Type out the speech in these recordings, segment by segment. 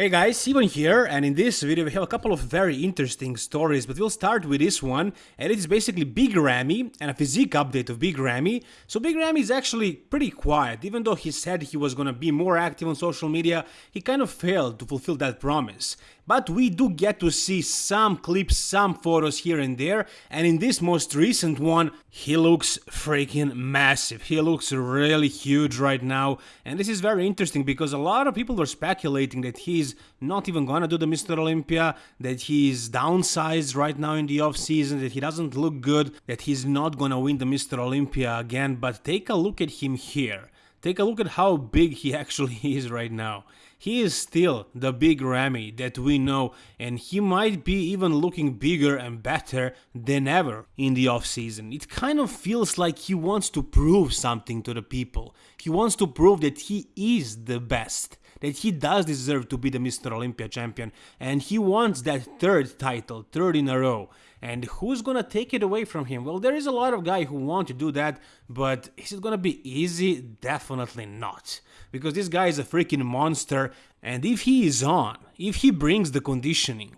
Hey guys, Steven here, and in this video we have a couple of very interesting stories, but we'll start with this one, and it is basically Big Ramy and a physique update of Big Ramy. So Big Ramy is actually pretty quiet, even though he said he was gonna be more active on social media, he kind of failed to fulfill that promise. But we do get to see some clips, some photos here and there, and in this most recent one, he looks freaking massive. He looks really huge right now, and this is very interesting because a lot of people were speculating that not even gonna do the Mr. Olympia, that he's downsized right now in the off season, that he doesn't look good, that he's not gonna win the Mr. Olympia again, but take a look at him here. Take a look at how big he actually is right now. He is still the big Ramy that we know and he might be even looking bigger and better than ever in the offseason. It kind of feels like he wants to prove something to the people. He wants to prove that he is the best that he does deserve to be the Mr. Olympia champion and he wants that third title, third in a row. And who's gonna take it away from him? Well, there is a lot of guys who want to do that, but is it gonna be easy? Definitely not. Because this guy is a freaking monster, and if he is on, if he brings the conditioning,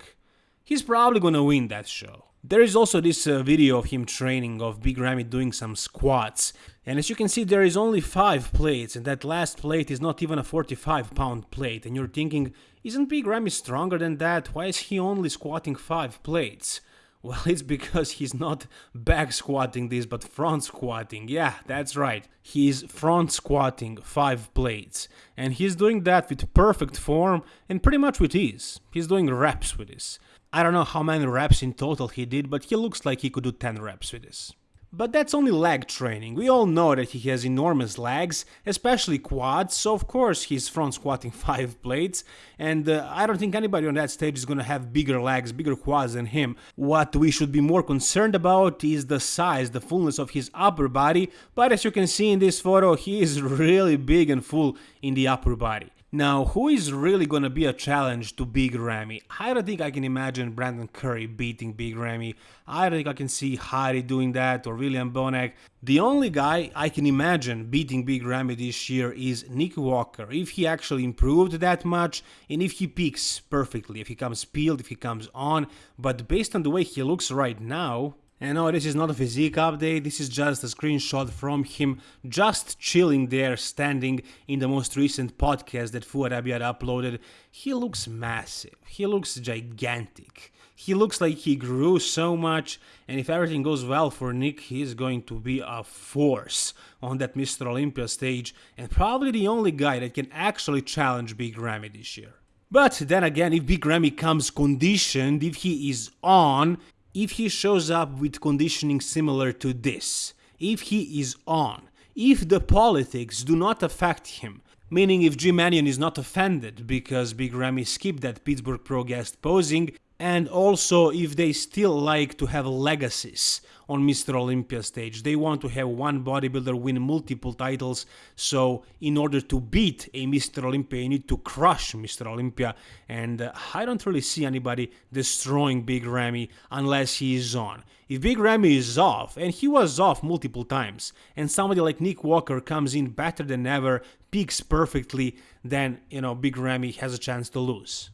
he's probably gonna win that show. There is also this uh, video of him training of Big Ramy doing some squats and as you can see there is only 5 plates and that last plate is not even a 45 pound plate and you're thinking isn't Big Ramy stronger than that, why is he only squatting 5 plates? Well, it's because he's not back squatting this, but front squatting. Yeah, that's right. He's front squatting five plates. And he's doing that with perfect form and pretty much with ease. He's doing reps with this. I don't know how many reps in total he did, but he looks like he could do 10 reps with this. But that's only leg training, we all know that he has enormous legs, especially quads, so of course he's front squatting 5 plates, and uh, I don't think anybody on that stage is gonna have bigger legs, bigger quads than him. What we should be more concerned about is the size, the fullness of his upper body, but as you can see in this photo, he is really big and full in the upper body. Now, who is really gonna be a challenge to Big Ramy? I don't think I can imagine Brandon Curry beating Big Ramy. I don't think I can see Hadi doing that or William Bonac. The only guy I can imagine beating Big Ramy this year is Nick Walker, if he actually improved that much and if he peaks perfectly, if he comes peeled, if he comes on. But based on the way he looks right now, and no, this is not a physique update, this is just a screenshot from him just chilling there, standing in the most recent podcast that Fouad Abiad uploaded. He looks massive, he looks gigantic. He looks like he grew so much, and if everything goes well for Nick, he is going to be a force on that Mr. Olympia stage, and probably the only guy that can actually challenge Big Ramy this year. But then again, if Big Ramy comes conditioned, if he is on, if he shows up with conditioning similar to this, if he is on, if the politics do not affect him, meaning if Jim Manion is not offended because Big Ramy skipped that Pittsburgh Pro guest posing, and also if they still like to have legacies on Mr. Olympia stage. They want to have one bodybuilder win multiple titles, so in order to beat a Mr. Olympia, you need to crush Mr. Olympia, and uh, I don't really see anybody destroying Big Ramy unless he is on. If Big Ramy is off, and he was off multiple times, and somebody like Nick Walker comes in better than ever, peaks perfectly, then, you know, Big Ramy has a chance to lose.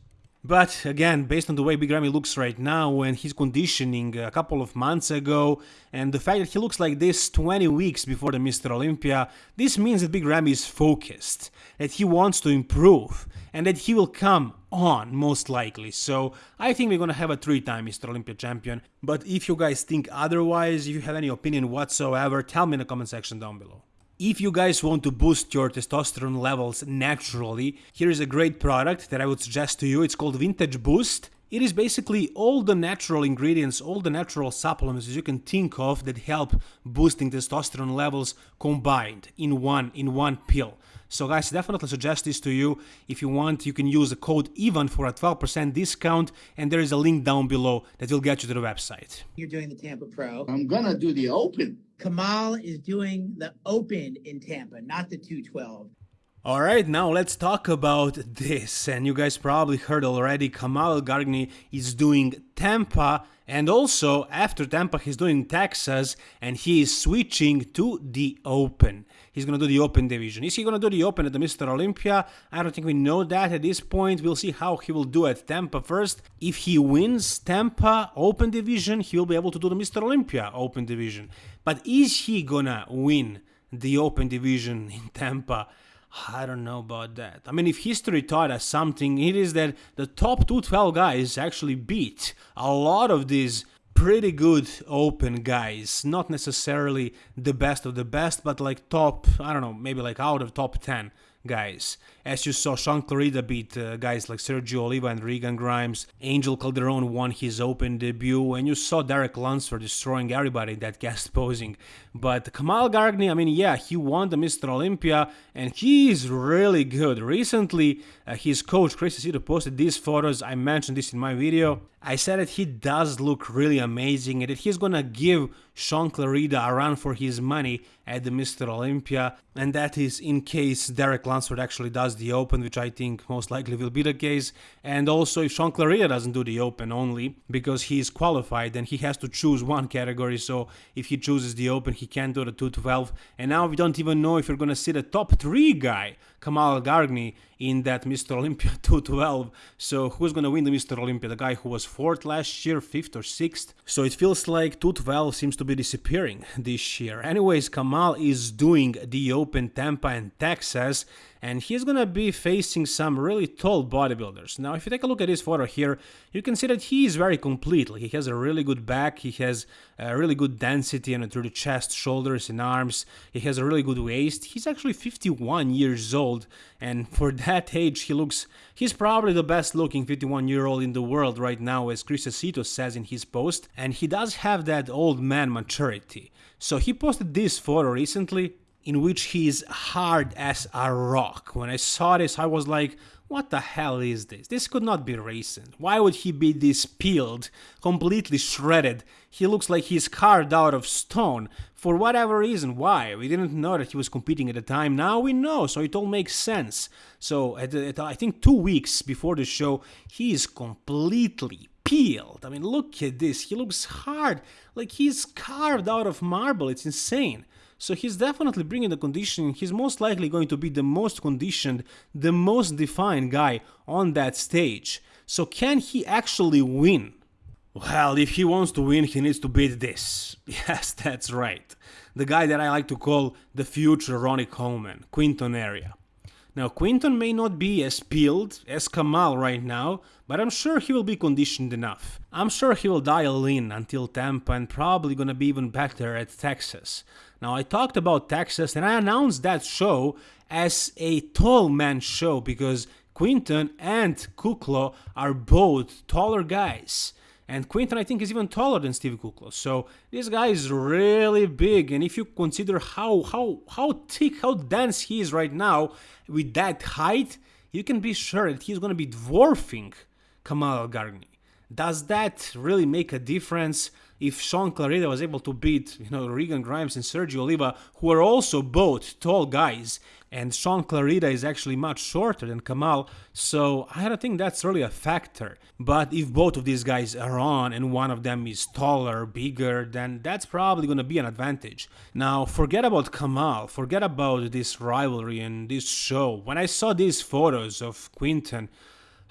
But again, based on the way Big Ramy looks right now and his conditioning a couple of months ago, and the fact that he looks like this 20 weeks before the Mr. Olympia, this means that Big Ramy is focused, that he wants to improve, and that he will come on, most likely. So I think we're gonna have a three-time Mr. Olympia champion. But if you guys think otherwise, if you have any opinion whatsoever, tell me in the comment section down below. If you guys want to boost your testosterone levels naturally, here is a great product that I would suggest to you. It's called Vintage Boost. It is basically all the natural ingredients, all the natural supplements you can think of that help boosting testosterone levels combined in one in one pill. So guys, definitely suggest this to you. If you want, you can use the code EVEN for a 12% discount and there is a link down below that will get you to the website. You're doing the Tampa Pro. I'm gonna do the open. Kamal is doing the Open in Tampa, not the 212. Alright, now let's talk about this. And you guys probably heard already, Kamal Gargni is doing Tampa And also, after Tampa, he's doing Texas and he is switching to the Open. He's going to do the Open division. Is he going to do the Open at the Mr. Olympia? I don't think we know that at this point. We'll see how he will do at Tampa first. If he wins Tampa Open division, he will be able to do the Mr. Olympia Open division. But is he going to win the Open division in Tampa? I don't know about that. I mean, if history taught us something, it is that the top 212 guys actually beat a lot of these pretty good open guys. Not necessarily the best of the best, but like top, I don't know, maybe like out of top 10 guys. As you saw, Shaun Clarida beat uh, guys like Sergio Oliva and Regan Grimes. Angel Calderon won his Open debut, and you saw Derek Lunsford destroying everybody in that guest posing. But Kamal Gargni, I mean, yeah, he won the Mr. Olympia, and he is really good. Recently, uh, his coach Chris Aceto posted these photos. I mentioned this in my video. I said that he does look really amazing and that he's gonna give Shaun Clarida a run for his money at the Mr. Olympia, and that is in case Derek Lunsford actually does the Open, which I think most likely will be the case, and also if Shaun Clarida doesn't do the Open only, because he is qualified, then he has to choose one category, so if he chooses the Open, he can't do the 212, and now we don't even know if you're gonna see the top 3 guy, Kamal Gargni, in that Mr. Olympia 212, so who's gonna win the Mr. Olympia? The guy who was 4th last year, 5th or 6th? So it feels like 212 seems to be disappearing this year. Anyways, Kamal is doing the Open Tampa and Texas, and he's gonna be facing some really tall bodybuilders. Now, if you take a look at this photo here, you can see that he is very complete. Like he has a really good back, he has a really good density and through the chest, shoulders, and arms. He has a really good waist. He's actually 51 years old, and for that age, he looks. He's probably the best looking 51 year old in the world right now, as Chris Aceto says in his post, and he does have that old man maturity. So he posted this photo recently in which he is hard as a rock. When I saw this, I was like, what the hell is this? This could not be recent. Why would he be this peeled, completely shredded? He looks like he's carved out of stone. For whatever reason, why? We didn't know that he was competing at the time. Now we know, so it all makes sense. So, at, at I think two weeks before the show, he is completely peeled. I mean, look at this. He looks hard, like he's carved out of marble. It's insane. So he's definitely bringing the conditioning. He's most likely going to be the most conditioned, the most defined guy on that stage. So can he actually win? Well, if he wants to win, he needs to beat this. Yes, that's right. The guy that I like to call the future Ronnie Coleman, Quinton Eriya. Now, Quinton may not be as peeled as Kamal right now, but I'm sure he will be conditioned enough. I'm sure he will dial in until Tampa and probably gonna be even better at Texas. Now, I talked about Texas and I announced that show as a tall man show because Quinton and Kuclo are both taller guys. And Quinton, I think, is even taller than Steve Kuclo. So this guy is really big. And if you consider how how how thick, how dense he is right now with that height, you can be sure that he's going to be dwarfing Kamal Elgargni. Does that really make a difference? if Shaun Clarida was able to beat, you know, Regan Grimes and Sergio Oliva, who are also both tall guys, and Shaun Clarida is actually much shorter than Kamal, so I don't think that's really a factor. But if both of these guys are on and one of them is taller, bigger, then that's probably going to be an advantage. Now, forget about Kamal, forget about this rivalry and this show. When I saw these photos of Quinton,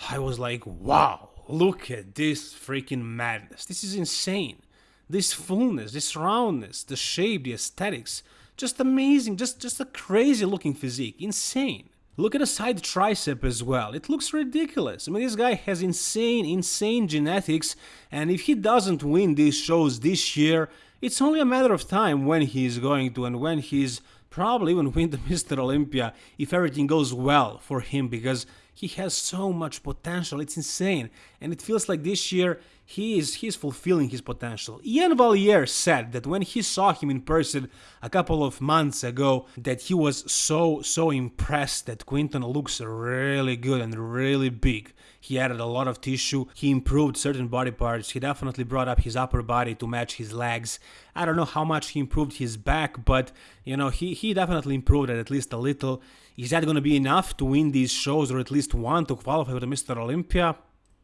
I was like, wow, look at this freaking madness. This is insane this fullness, this roundness, the shape, the aesthetics, just amazing, just just a crazy looking physique, insane. Look at the side tricep as well. It looks ridiculous. I mean, this guy has insane, insane genetics, and if he doesn't win these shows this year, it's only a matter of time when he's going to and when he's probably even win the Mr. Olympia if everything goes well for him because he has so much potential. It's insane. And it feels like this year he is he's fulfilling his potential. Iain Valliere said that when he saw him in person a couple of months ago that he was so so impressed that Quinton looks really good and really big. He added a lot of tissue, he improved certain body parts, he definitely brought up his upper body to match his legs. I don't know how much he improved his back, but you know, he, he definitely improved it at least a little. Is that going to be enough to win these shows or at least one to qualify for the Mr. Olympia?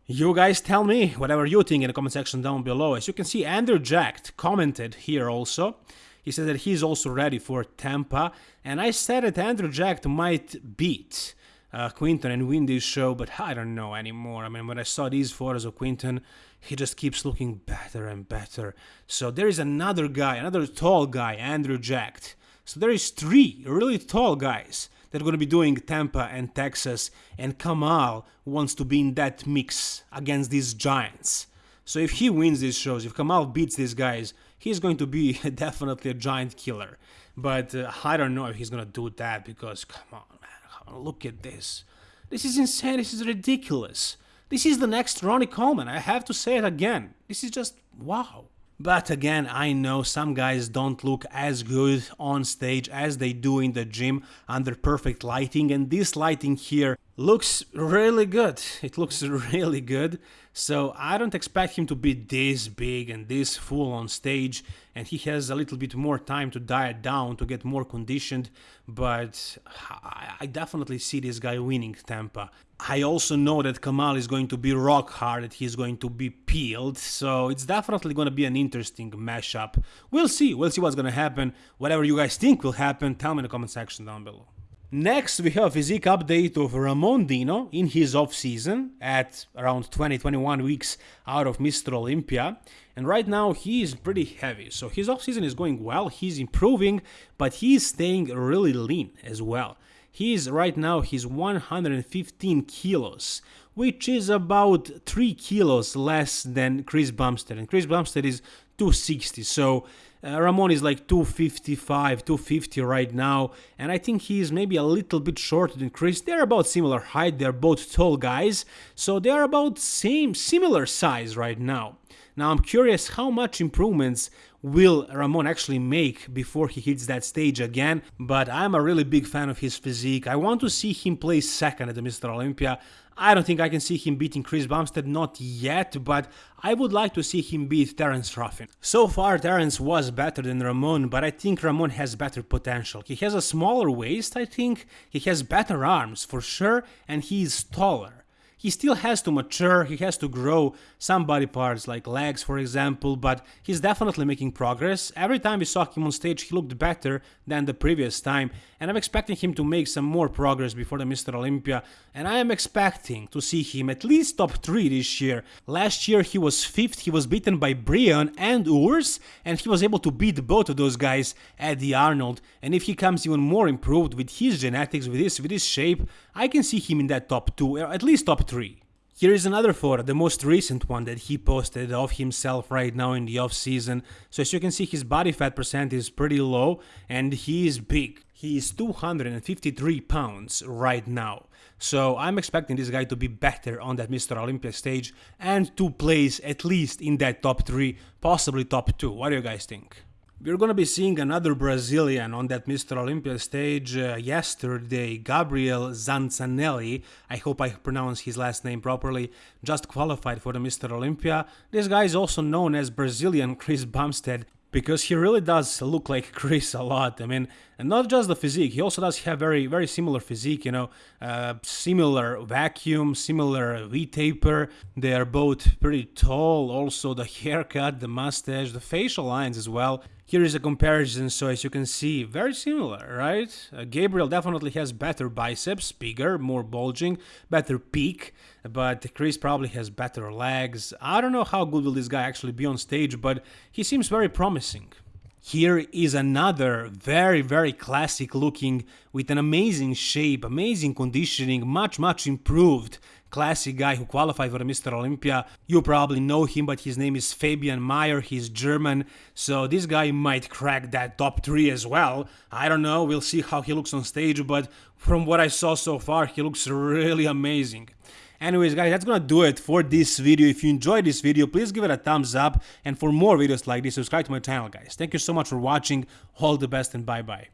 You guys tell me whatever you think in the comment section down below. As you can see, Andrew Jacked commented here also. He said that he's also ready for Tampa, and I said that Andrew Jacked might beat uh, Quinton and win this show, but I don't know anymore. I mean, when I saw these photos of Quinton, he just keeps looking better and better. So there is another guy, another tall guy, Andrew Jacked. So there is three really tall guys that are going to be doing Tampa and Texas, and Kamal wants to be in that mix against these giants. So if he wins these shows, if Kamal beats these guys, he's going to be definitely a giant killer. But uh, I don't know if he's going to do that because, come on, man, look at this. This is insane, this is ridiculous. This is the next Ronnie Coleman, I have to say it again. This is just wow. But again, I know some guys don't look as good on stage as they do in the gym under perfect lighting. And this lighting here looks really good. It looks really good. So I don't expect him to be this big and this full on stage and he has a little bit more time to diet down to get more conditioned but I definitely see this guy winning Tampa. I also know that Kamal is going to be rock hard, that he's going to be peeled, so it's definitely going to be an interesting mashup. We'll see, we'll see what's going to happen. Whatever you guys think will happen, tell me in the comment section down below. Next, we have a physique update of Ramon Dino in his off-season at around 20-21 weeks out of Mr. Olympia. And right now he is pretty heavy, so his off-season is going well, he's improving, but he's staying really lean as well. He is right now he's 115 kilos, which is about 3 kilos less than Chris Bumstead. And Chris Bumstead is 260, so uh, Ramon is like 255, 250 right now, and I think he is maybe a little bit shorter than Chris. They're about similar height, they're both tall guys, so they're about same similar size right now. Now I'm curious how much improvements will Ramon actually make before he hits that stage again, but I'm a really big fan of his physique. I want to see him play second at the Mr. Olympia. I don't think I can see him beating Chris Bumstead, not yet, but I would like to see him beat Terrence Ruffin. So far, Terrence was better than Ramon, but I think Ramon has better potential. He has a smaller waist, I think, he has better arms, for sure, and he is taller he still has to mature, he has to grow some body parts like legs for example, but he's definitely making progress. Every time we saw him on stage he looked better than the previous time and I'm expecting him to make some more progress before the Mr. Olympia and I am expecting to see him at least top 3 this year. Last year he was 5th, he was beaten by Breon and Urs and he was able to beat both of those guys at the Arnold and if he comes even more improved with his genetics, with his, with his shape, I can see him in that top 2, or at least top 3. Here is another photo, the most recent one that he posted of himself right now in the off season. So as you can see his body fat percent is pretty low and he is big. He is 253 pounds right now. So I'm expecting this guy to be better on that Mr. Olympia stage and to place at least in that top 3, possibly top 2. What do you guys think? We're gonna be seeing another Brazilian on that Mr. Olympia stage uh, yesterday, Gabriel Zancanelli, I hope I pronounce his last name properly, just qualified for the Mr. Olympia. This guy is also known as Brazilian Chris Bumstead because he really does look like Chris a lot. I mean, and not just the physique, he also does have very, very similar physique, you know, uh, similar vacuum, similar V-taper. They are both pretty tall, also the haircut, the mustache, the facial lines as well. Here is a comparison, so as you can see, very similar, right? Uh, Gabriel definitely has better biceps, bigger, more bulging, better peak, but Chris probably has better legs. I don't know how good will this guy actually be on stage, but he seems very promising. Here is another very, very classic looking with an amazing shape, amazing conditioning, much, much improved classic guy who qualified for Mr. Olympia. You probably know him, but his name is Fabian Mayr. He's German, so this guy might crack that top three as well. I don't know, we'll see how he looks on stage, but from what I saw so far, he looks really amazing. Anyways guys, that's gonna do it for this video. If you enjoyed this video, please give it a thumbs up. And for more videos like this, subscribe to my channel guys. Thank you so much for watching. All the best and bye bye.